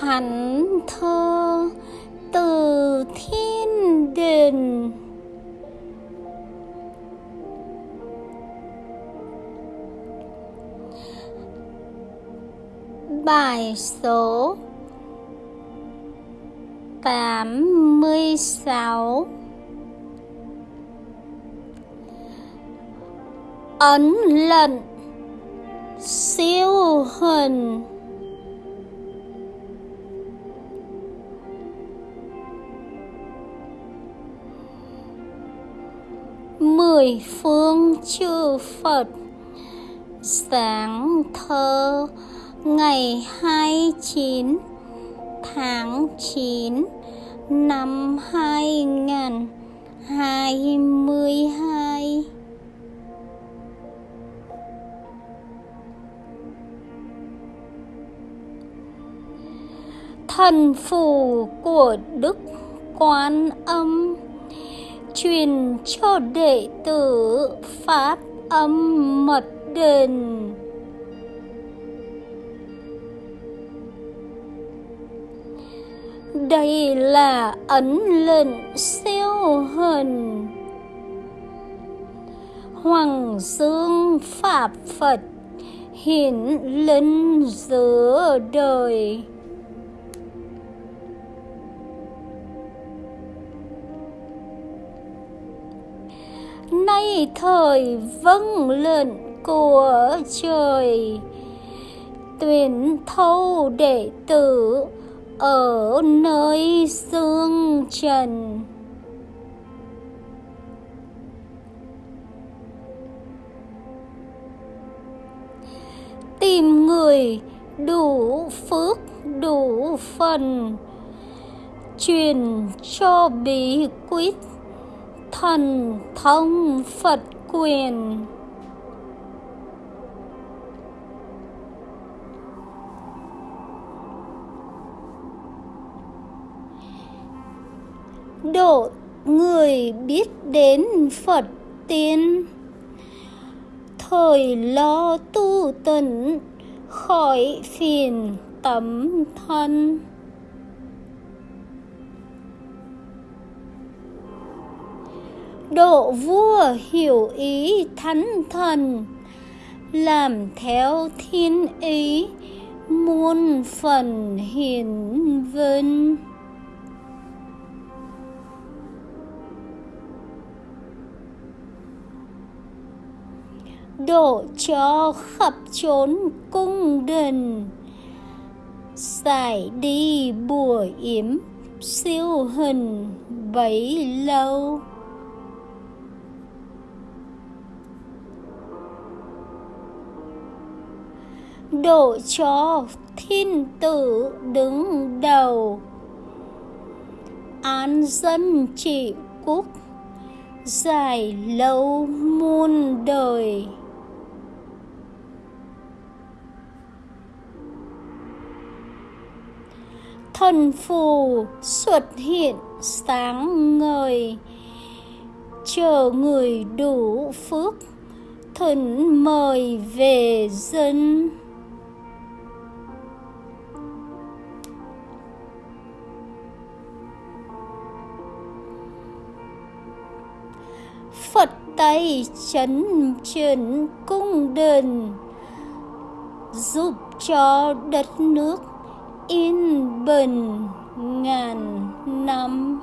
hắn thơ từ thiên đình bài số tám mươi sáu. Ấn lận siêu hình mười phương chư Phật. Sáng thơ ngày 29 tháng 9 năm 2022 thần phù của Đức Quan Âm truyền cho đệ tử Pháp âm mật đền. Đây là ấn lệnh siêu hình hoàng dương pháp phật hiển linh giữa đời. Nay thời vâng lệnh của trời. Tuyển thâu đệ tử ở nơi xương trần. Tìm người đủ phước, đủ phần, truyền cho bí quyết thần thông phật quyền. Độ người biết đến Phật tiên. Thời lo tu tịnh khỏi phiền tấm thân. Độ vua hiểu ý thánh thần, làm theo thiên ý, muôn phần hiển vinh. Độ cho khắp chốn cung đình giải đi bùa yếm siêu hình bấy lâu. Đổ cho thiên tử đứng đầu. Án dân trị quốc dài lâu muôn đời. Thần phù xuất hiện sáng ngời, chờ người đủ phước thần mời về dân. Tay chấn chỉnh cung đình giúp cho đất nước yên bình ngàn năm.